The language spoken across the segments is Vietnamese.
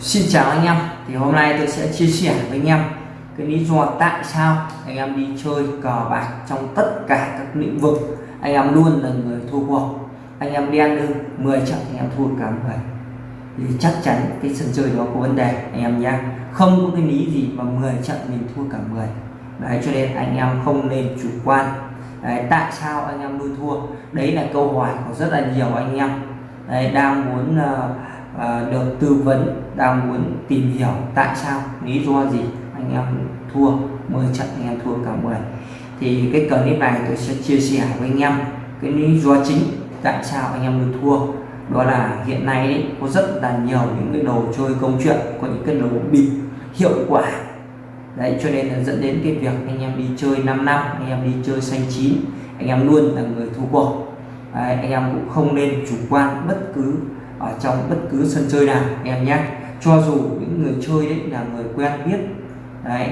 Xin chào anh em. Thì hôm nay tôi sẽ chia sẻ với anh em cái lý do tại sao anh em đi chơi cờ bạc trong tất cả các lĩnh vực. Anh em luôn là người thua cuộc. Anh em đen lưng 10 trận anh em thua cả 10 thì chắc chắn cái sân chơi đó có vấn đề anh em nhé không có cái lý gì mà 10 trận mình thua cả 10 đấy cho nên anh em không nên chủ quan. Đấy, tại sao anh em luôn thua? Đấy là câu hỏi của rất là nhiều anh em. Đấy, đang muốn uh, uh, được tư vấn đang muốn tìm hiểu tại sao lý do gì anh em thua 10 trận anh em thua cả 10 thì cái clip này tôi sẽ chia sẻ với anh em cái lý do chính tại sao anh em luôn thua. Đó là hiện nay ấy, có rất là nhiều những cái đồ chơi công chuyện có những cái đồ bịp hiệu quả. Đấy cho nên là dẫn đến cái việc anh em đi chơi 5 năm anh em đi chơi xanh chín anh em luôn là người thua cuộc. Đấy, anh em cũng không nên chủ quan bất cứ ở trong bất cứ sân chơi nào anh em nhé. Cho dù những người chơi đấy là người quen biết đấy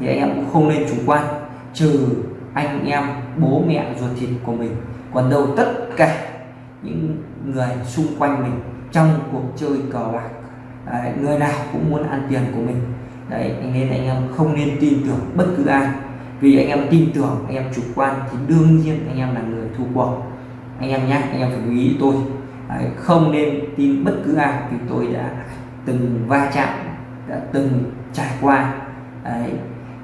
thì anh em cũng không nên chủ quan trừ anh em bố mẹ ruột thịt của mình. Còn đâu tất cả những người xung quanh mình trong cuộc chơi cờ bạc đấy, người nào cũng muốn ăn tiền của mình. Đấy nên anh em không nên tin tưởng bất cứ ai. Vì anh em tin tưởng anh em chủ quan thì đương nhiên anh em là người thua cuộc. Anh em nhé anh em phải lưu ý tôi đấy, không nên tin bất cứ ai. Vì tôi đã từng va chạm đã từng trải qua. Đấy,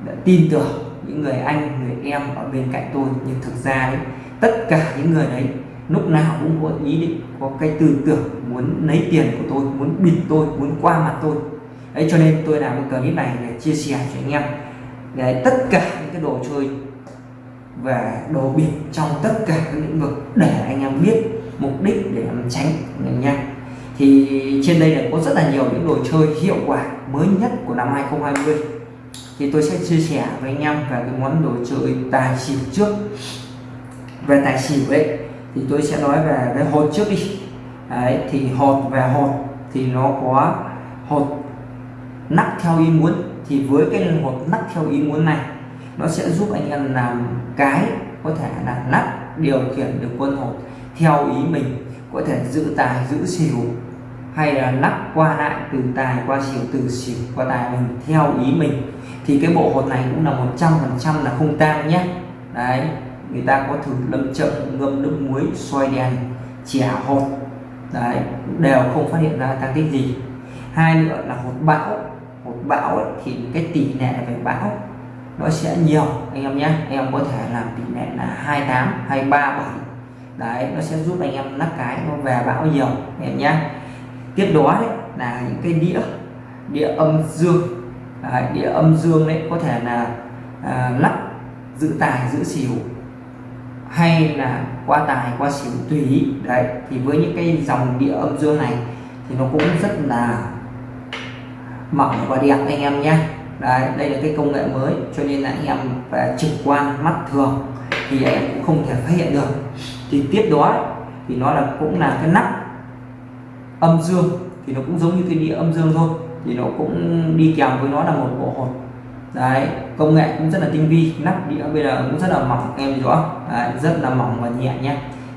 đã tin tưởng những người anh người em ở bên cạnh tôi. Nhưng thực ra đấy tất cả những người đấy lúc nào cũng có ý định có cái tư tưởng muốn lấy tiền của tôi muốn bịt tôi muốn qua mặt tôi. Đấy cho nên tôi làm cái clip này để chia sẻ cho anh em. Để tất cả những cái đồ chơi và đồ bịp trong tất cả các lĩnh vực để anh em biết mục đích để em tránh anh nha thì trên đây là có rất là nhiều những đồ chơi hiệu quả mới nhất của năm 2020 thì tôi sẽ chia sẻ với anh em về cái món đồ chơi tài xỉu trước về tài xỉu ấy. Thì tôi sẽ nói về cái hột trước đi. Đấy, thì hột về hột thì nó có hột nắp theo ý muốn. Thì với cái hột nắp theo ý muốn này, nó sẽ giúp anh em làm cái có thể là nắp điều khiển được quân hột theo ý mình có thể giữ tài giữ xỉu hay là lắc qua lại từ tài qua xỉu từ xỉu qua tài mình theo ý mình thì cái bộ hột này cũng là 100% là không tang nhé. Đấy người ta có thử lâm chậm ngâm nước muối xoay đèn chẻ hột. Đấy đều không phát hiện ra tăng tích gì. Hai nữa là hột bão. Hột bão ấy, thì cái tỷ lệ về bão. Nó sẽ nhiều anh em nhé. Anh em có thể làm tỷ lệ là 28 hay 37 đấy nó sẽ giúp anh em lắc cái nó về bão nhiều em nhé tiếp đó đấy là những cái đĩa đĩa âm dương. Đấy, đĩa âm dương đấy có thể là à, lắp giữ tài giữ xỉu hay là qua tài qua xỉu tùy ý. Đấy thì với những cái dòng đĩa âm dương này thì nó cũng rất là mỏng và đẹp anh em nhé đấy đây là cái công nghệ mới cho nên là anh em phải trực quan mắt thường thì anh em cũng không thể phát hiện được. Thì tiếp đó thì nó là cũng là cái nắp âm dương thì nó cũng giống như cái đĩa âm dương thôi thì nó cũng đi kèm với nó là một bộ hột. Đấy công nghệ cũng rất là tinh vi nắp đĩa bây giờ cũng rất là mỏng em rõ đấy, rất là mỏng và nhẹ nhé.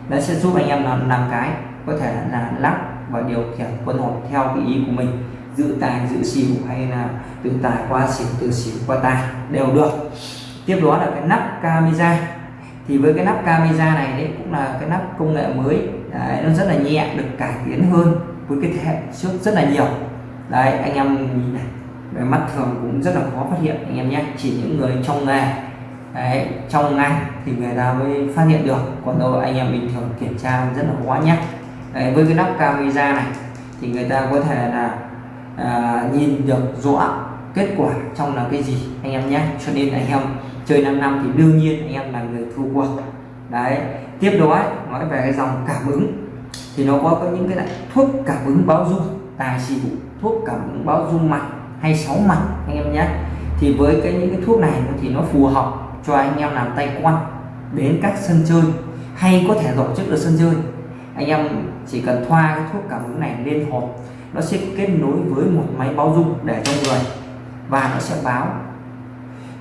Nó sẽ giúp anh em làm làm cái có thể là lắp và điều khiển quân hột theo cái ý của mình giữ tài giữ xỉu hay là từ tài qua xỉu từ xỉu qua tài đều được. Tiếp đó là cái nắp camera thì với cái nắp camera này đấy cũng là cái nắp công nghệ mới. Đấy, nó rất là nhẹ được cải tiến hơn với cái thế hệ trước rất là nhiều. Đấy anh em nhìn này về mắt thường cũng rất là khó phát hiện anh em nhé. Chỉ những người trong nghề đấy, trong ngành thì người ta mới phát hiện được. Còn đâu anh em bình thường kiểm tra rất là khó nhé. Đấy, với cái nắp camera này thì người ta có thể là à, nhìn được rõ kết quả trong là cái gì anh em nhé. Cho nên anh em chơi 5 năm thì đương nhiên anh em là người thua cuộc. Đấy tiếp đó nói về cái dòng cảm ứng. Thì nó có, có những cái loại thuốc cảm ứng báo dung tài xỉu thuốc cảm ứng báo dung mặt hay sáu mặt anh em nhé. Thì với cái những cái thuốc này thì nó phù hợp cho anh em làm tay quan đến các sân chơi hay có thể tổ chức được sân chơi. Anh em chỉ cần thoa cái thuốc cảm ứng này lên hộp nó sẽ kết nối với một máy báo dung để trong người và nó sẽ báo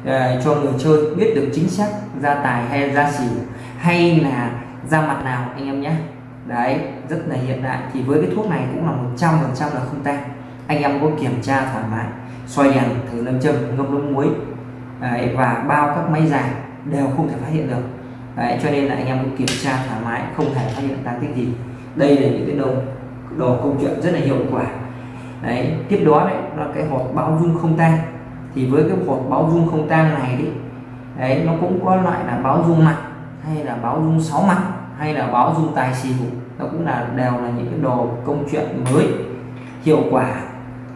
uh, cho người chơi biết được chính xác ra tài hay ra xỉu hay là ra mặt nào anh em nhé. Đấy rất là hiện đại. Thì với cái thuốc này cũng là 100% là không tan anh em có kiểm tra thoải mái xoay đèn thử lâm châm ngâm nước muối đấy, và bao các máy dài đều không thể phát hiện được. Đấy, cho nên là anh em có kiểm tra thoải mái không thể phát hiện tăng tích gì. Đây là những cái đồ đồ công chuyện rất là hiệu quả. Đấy tiếp đó đấy là cái hột bao dung không tan thì với cái hộp báo dung không tang này đấy đấy nó cũng có loại là báo dung mặt hay là báo dung sáu mặt hay là báo dung tài xỉu nó cũng là đều là những cái đồ công chuyện mới hiệu quả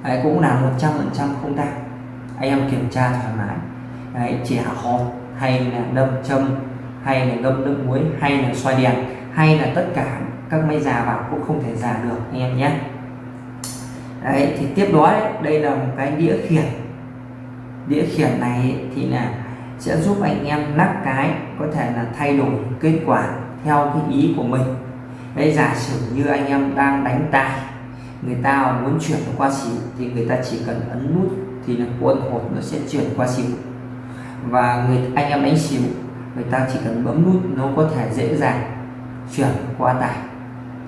đấy, cũng là 100 phần trăm không tang. Anh em kiểm tra thoải mái đấy, chẻ hột hay là đâm châm hay là ngâm nước muối hay là xoay đèn hay là tất cả các máy già vào cũng không thể già được anh em nhé. Đấy thì tiếp đó đấy, đây là một cái đĩa khiển đĩa khiển này thì là sẽ giúp anh em nắp cái có thể là thay đổi kết quả theo cái ý của mình. Đấy giả sử như anh em đang đánh tài người ta muốn chuyển qua xỉu thì người ta chỉ cần ấn nút thì là quân hột nó sẽ chuyển qua xỉu. Và người anh em đánh xỉu người ta chỉ cần bấm nút nó có thể dễ dàng chuyển qua tài.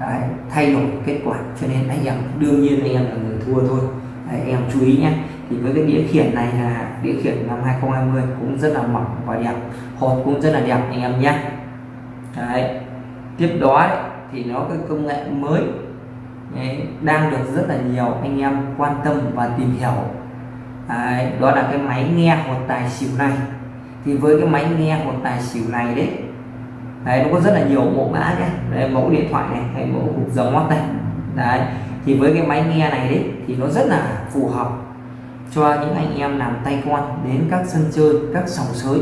Đấy, thay đổi kết quả. Cho nên anh em đương nhiên anh em là người thua thôi. Đấy, anh em chú ý nhé thì với cái đĩa khiển này là đĩa khiển năm 2020 cũng rất là mỏng và đẹp. Hột cũng rất là đẹp anh em nhé. Đấy. tiếp đó ấy, thì nó cái công nghệ mới đấy, đang được rất là nhiều anh em quan tâm và tìm hiểu. Đấy, đó là cái máy nghe hột tài xỉu này. Thì với cái máy nghe hột tài xỉu này đấy đấy nó có rất là nhiều mẫu mã nhé. Đây, mẫu điện thoại này hay mẫu cục dòng mót này. Đấy thì với cái máy nghe này đấy thì nó rất là phù hợp cho những anh em làm tay quan đến các sân chơi các sòng sới.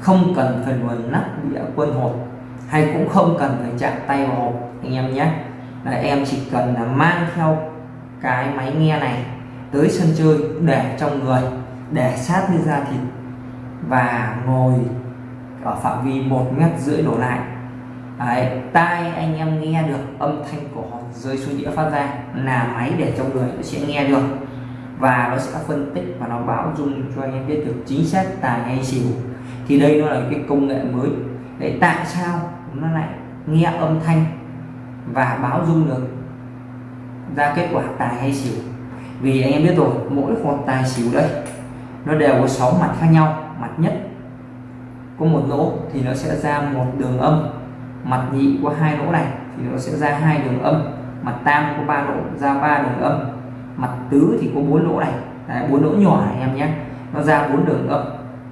Không cần phải luồn nắp đĩa quân hộp hay cũng không cần phải chạm tay vào hộp anh em nhé. Là em chỉ cần là mang theo cái máy nghe này tới sân chơi để trong người để sát với da thịt và ngồi ở phạm vi một mét rưỡi đổ lại. Đấy, tai anh em nghe được âm thanh của họ rơi xuống đĩa phát ra là máy để trong người nó sẽ nghe được và nó sẽ phân tích và nó báo dung cho anh em biết được chính xác tài hay xỉu. Thì đây nó là cái công nghệ mới để tại sao nó lại nghe âm thanh và báo dung được ra kết quả tài hay xỉu. Vì anh em biết rồi, mỗi con tài xỉu đây nó đều có 6 mặt khác nhau. Mặt nhất có một lỗ thì nó sẽ ra một đường âm. Mặt nhị có hai lỗ này thì nó sẽ ra hai đường âm. Mặt tam có ba lỗ, ra ba đường âm mặt tứ thì có bốn lỗ này. Bốn lỗ nhỏ này em nhé. Nó ra bốn đường âm.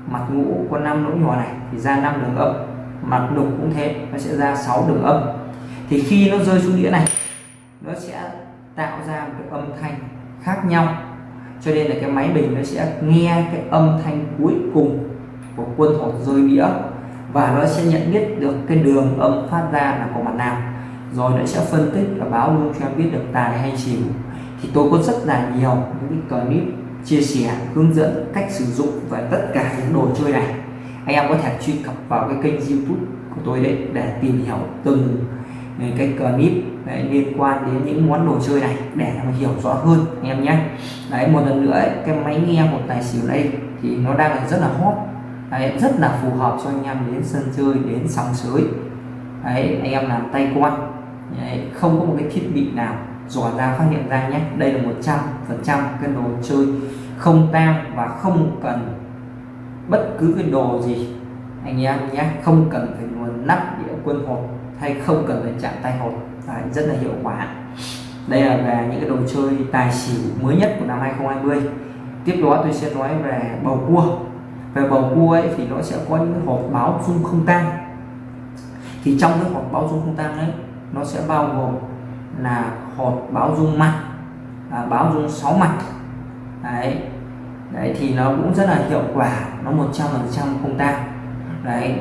Mặt ngũ có năm lỗ nhỏ này thì ra năm đường âm. Mặt lục cũng thế, nó sẽ ra 6 đường âm. Thì khi nó rơi xuống đĩa này, nó sẽ tạo ra một cái âm thanh khác nhau. Cho nên là cái máy bình nó sẽ nghe cái âm thanh cuối cùng của quân hột rơi đĩa. Và nó sẽ nhận biết được cái đường âm phát ra là của mặt nào. Rồi nó sẽ phân tích và báo luôn cho em biết được tài hay xỉu thì tôi có rất là nhiều những cái clip chia sẻ hướng dẫn cách sử dụng và tất cả những đồ chơi này. Anh em có thể truy cập vào cái kênh youtube của tôi đấy để tìm hiểu từng cái clip đấy, liên quan đến những món đồ chơi này để mà hiểu rõ hơn anh em nhé. Đấy một lần nữa ấy, cái máy nghe một tài xỉu đây thì nó đang là rất là hot. Đấy, rất là phù hợp cho anh em đến sân chơi đến sòng sới. Đấy anh em làm tay quan. Đấy, không có một cái thiết bị nào dò ra phát hiện ra nhé đây là 100 phần trăm cái đồ chơi không tang và không cần bất cứ cái đồ gì. Anh em nhé không cần phải nguồn nắp đĩa quân hột hay không cần phải chạm tay hột Đấy, rất là hiệu quả. Đây là về những cái đồ chơi tài xỉu mới nhất của năm 2020 tiếp đó tôi sẽ nói về bầu cua. Về bầu cua ấy thì nó sẽ có những hộp báo dung không tang. Thì trong cái hộp báo dung không tang ấy nó sẽ bao gồm là hột báo dung mặt à, báo dung sáu mặt đấy. Đấy thì nó cũng rất là hiệu quả nó 100 phần trăm không tang đấy.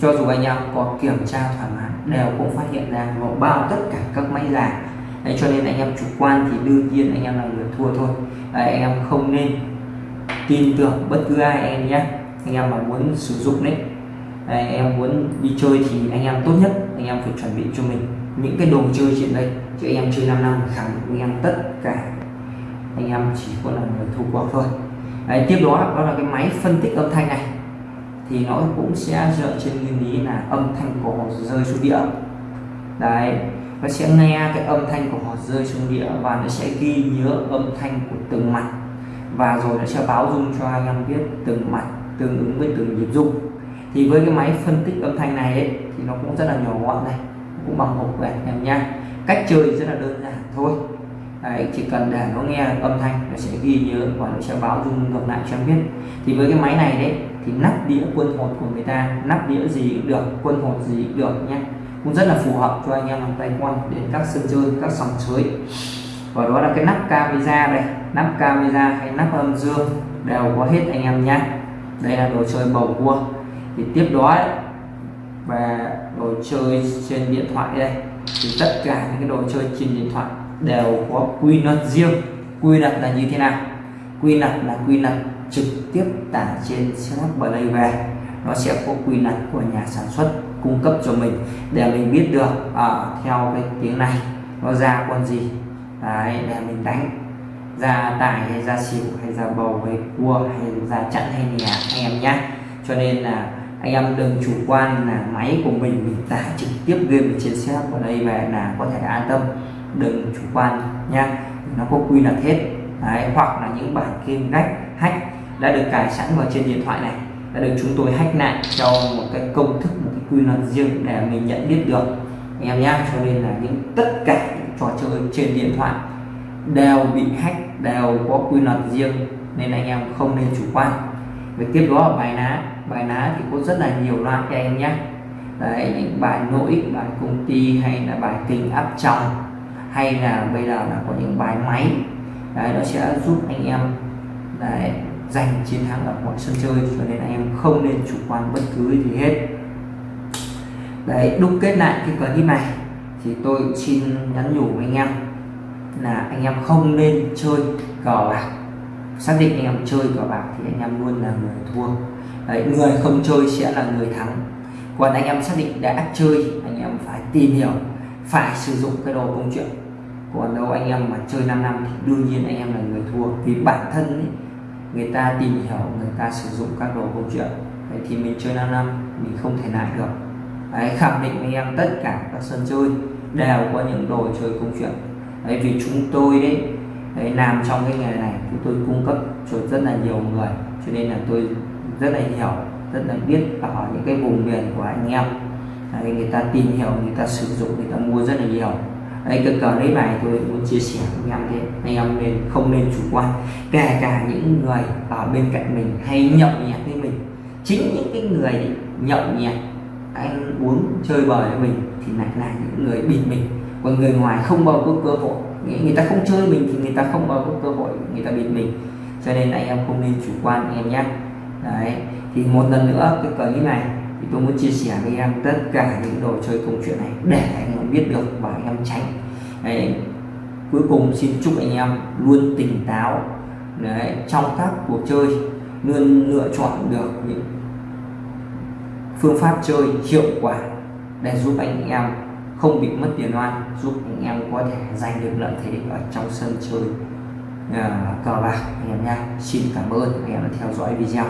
Cho dù anh em có kiểm tra thoải mái đều cũng phát hiện ra nó bao tất cả các máy già đấy cho nên anh em chủ quan thì đương nhiên anh em là người thua thôi. Đấy, anh em không nên tin tưởng bất cứ ai anh em nhé. Anh em mà muốn sử dụng đấy đấy, anh em muốn đi chơi thì anh em tốt nhất anh em phải chuẩn bị cho mình những cái đồ chơi trên đây chứ anh em chơi 5 năm khẳng định anh em tất cả. Anh em chỉ có là người thủ cuộc thôi. Đấy, tiếp đó đó là cái máy phân tích âm thanh này. Thì nó cũng sẽ dựa trên nguyên lý là âm thanh của họ rơi xuống đĩa đấy nó sẽ nghe cái âm thanh của họ rơi xuống đĩa và nó sẽ ghi nhớ âm thanh của từng mặt. Và rồi nó sẽ báo dung cho anh em biết từng mặt tương ứng với từng nhịp dung. thì với cái máy phân tích âm thanh này ấy, thì nó cũng rất là nhỏ gọn này cũng bằng hộp quẹt em nha. Cách chơi rất là đơn giản thôi. Đấy, chỉ cần để nó nghe âm thanh nó sẽ ghi nhớ và nó sẽ báo dung ngược lại cho em biết. Thì với cái máy này đấy thì nắp đĩa quân hột của người ta nắp đĩa gì cũng được quân hột gì cũng được nhé cũng rất là phù hợp cho anh em làm tay quan đến các sân chơi các sòng chơi và đó là cái nắp camera đây. Nắp camera hay nắp âm dương đều có hết anh em nhé đây là đồ chơi bầu cua. Thì tiếp đó ấy, và đồ chơi trên điện thoại đây. Thì tất cả những cái đồ chơi trên điện thoại đều có quy luật riêng. Quy luật là như thế nào? Quy luật là quy luật trực tiếp tải trên setup play về. Nó sẽ có quy luật của nhà sản xuất cung cấp cho mình để mình biết được ở theo cái tiếng này nó ra con gì. Đấy, để mình đánh. Ra tài hay ra xỉu hay ra bầu hay cua hay ra chặn hay nhà anh em nhé cho nên là anh em đừng chủ quan là máy của mình mình tải trực tiếp game trên xe vào đây về là có thể an tâm. Đừng chủ quan nha. Nó có quy luật hết. Đấy, hoặc là những bản game gách hack đã được cài sẵn vào trên điện thoại này đã được chúng tôi hack lại cho một cái công thức một cái quy luật riêng để mình nhận biết được. Anh em nhé cho nên là những tất cả những trò chơi trên điện thoại đều bị hack đều có quy luật riêng nên anh em không nên chủ quan. Về tiếp đó là bài ná bài lá thì có rất là nhiều loại cho anh nhé. Đấy những bài nỗi bài công ty hay là bài tình áp tròng hay là bây giờ là có những bài máy. Đấy nó sẽ giúp anh em đấy, giành chiến thắng ở mọi sân chơi cho nên anh em không nên chủ quan bất cứ gì hết. Đấy đúc kết lại cái clip này thì tôi xin nhắn nhủ với anh em là anh em không nên chơi cờ bạc. Xác định anh em chơi cờ bạc thì anh em luôn là người thua đấy, người không chơi sẽ là người thắng. Còn anh em xác định đã chơi anh em phải tìm hiểu phải sử dụng cái đồ công chuyện. Còn đâu anh em mà chơi 5 năm thì đương nhiên anh em là người thua. Vì bản thân ấy, người ta tìm hiểu người ta sử dụng các đồ công chuyện. Đấy, thì mình chơi 5 năm mình không thể lại được. Đấy, khẳng định anh em tất cả các sân chơi đều có những đồ chơi công chuyện. Đấy, vì chúng tôi đấy, đấy làm trong cái nghề này chúng tôi cung cấp cho rất là nhiều người. Cho nên là tôi rất là hiểu rất là biết ở những cái vùng miền của anh em. Đấy, người ta tìm hiểu người ta sử dụng người ta mua rất là nhiều. Đây cái clip này tôi muốn chia sẻ với anh em thế anh em nên không nên chủ quan. Kể cả những người ở bên cạnh mình hay nhậu nhẹt với mình. Chính những cái người nhậu nhẹt anh uống chơi bời với mình thì lại là những người bịt mình. Còn người ngoài không bao có cơ hội. Người ta không chơi mình thì người ta không bao có cơ hội người ta bịt mình. Cho nên anh em không nên chủ quan anh em nhé đấy thì một lần nữa cái clip này thì tôi muốn chia sẻ với em tất cả những đồ chơi công chuyện này để anh em biết được và anh em tránh. Đấy. cuối cùng xin chúc anh em luôn tỉnh táo. Đấy, trong các cuộc chơi luôn lựa chọn được những phương pháp chơi hiệu quả để giúp anh em không bị mất tiền oan giúp anh em có thể giành được lợi thế ở trong sân chơi uh, cờ bạc anh em nha xin cảm ơn anh em đã theo dõi video.